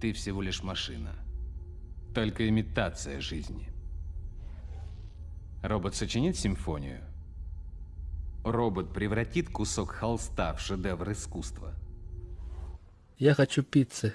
Ты всего лишь машина. Только имитация жизни. Робот сочинит симфонию. Робот превратит кусок холста в шедевр искусства. Я хочу пиццы.